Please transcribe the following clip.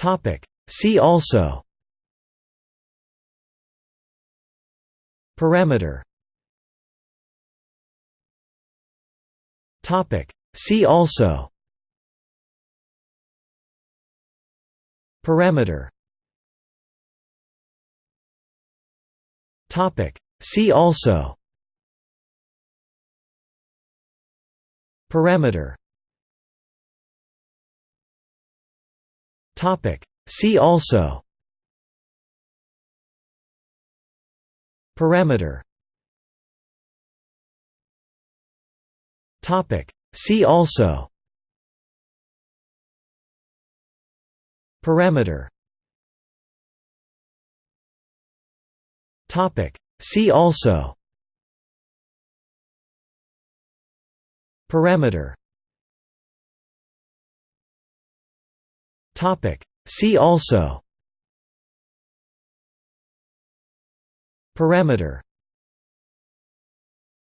Topic, see also. Parameter. Topic. See also. Parameter. Topic. See also. Parameter See also. Parameter. Topic. See also. Parameter. Topic. See also. Parameter See also. Parameter